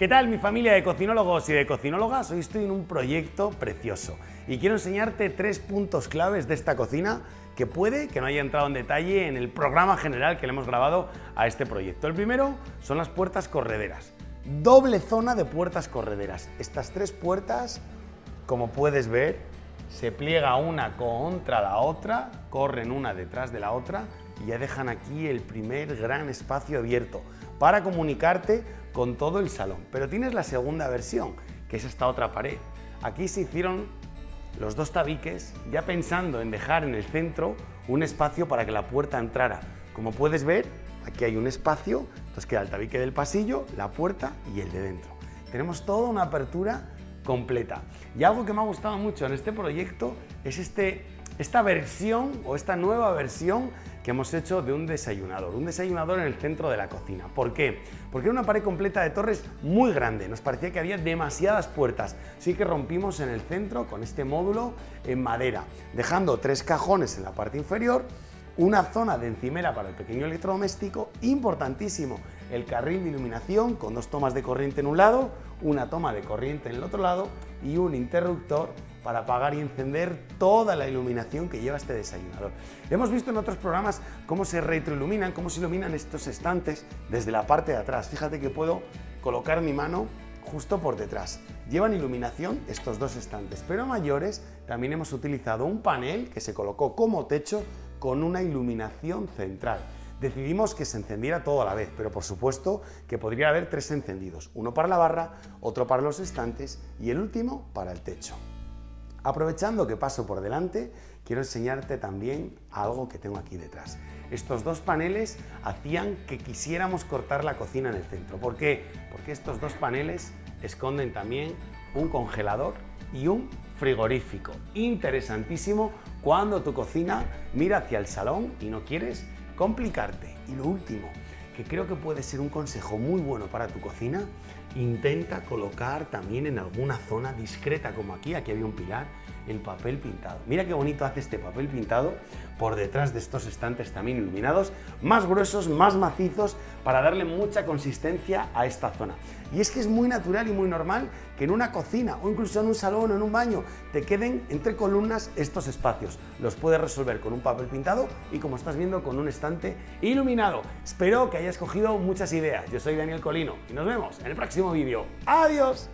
¿Qué tal mi familia de cocinólogos y de cocinólogas? Hoy estoy en un proyecto precioso y quiero enseñarte tres puntos claves de esta cocina que puede que no haya entrado en detalle en el programa general que le hemos grabado a este proyecto. El primero son las puertas correderas. Doble zona de puertas correderas. Estas tres puertas, como puedes ver, se pliega una contra la otra, corren una detrás de la otra y ya dejan aquí el primer gran espacio abierto para comunicarte con todo el salón. Pero tienes la segunda versión, que es esta otra pared. Aquí se hicieron los dos tabiques ya pensando en dejar en el centro un espacio para que la puerta entrara. Como puedes ver, aquí hay un espacio, entonces queda el tabique del pasillo, la puerta y el de dentro. Tenemos toda una apertura completa. Y algo que me ha gustado mucho en este proyecto es este, esta versión o esta nueva versión que hemos hecho de un desayunador, un desayunador en el centro de la cocina. ¿Por qué? Porque era una pared completa de torres muy grande, nos parecía que había demasiadas puertas, así que rompimos en el centro con este módulo en madera, dejando tres cajones en la parte inferior, una zona de encimera para el pequeño electrodoméstico, importantísimo, el carril de iluminación con dos tomas de corriente en un lado, una toma de corriente en el otro lado y un interruptor para apagar y encender toda la iluminación que lleva este desayunador. Hemos visto en otros programas cómo se retroiluminan, cómo se iluminan estos estantes desde la parte de atrás. Fíjate que puedo colocar mi mano justo por detrás. Llevan iluminación estos dos estantes, pero mayores también hemos utilizado un panel que se colocó como techo con una iluminación central. Decidimos que se encendiera todo a la vez, pero por supuesto que podría haber tres encendidos, uno para la barra, otro para los estantes y el último para el techo. Aprovechando que paso por delante, quiero enseñarte también algo que tengo aquí detrás. Estos dos paneles hacían que quisiéramos cortar la cocina en el centro. ¿Por qué? Porque estos dos paneles esconden también un congelador y un frigorífico. Interesantísimo cuando tu cocina mira hacia el salón y no quieres complicarte. Y lo último, que creo que puede ser un consejo muy bueno para tu cocina, intenta colocar también en alguna zona discreta como aquí, aquí había un pilar, el papel pintado. Mira qué bonito hace este papel pintado por detrás de estos estantes también iluminados, más gruesos, más macizos, para darle mucha consistencia a esta zona. Y es que es muy natural y muy normal que en una cocina o incluso en un salón o en un baño te queden entre columnas estos espacios. Los puedes resolver con un papel pintado y como estás viendo con un estante iluminado. Espero que hayas cogido muchas ideas. Yo soy Daniel Colino y nos vemos en el próximo vídeo. ¡Adiós!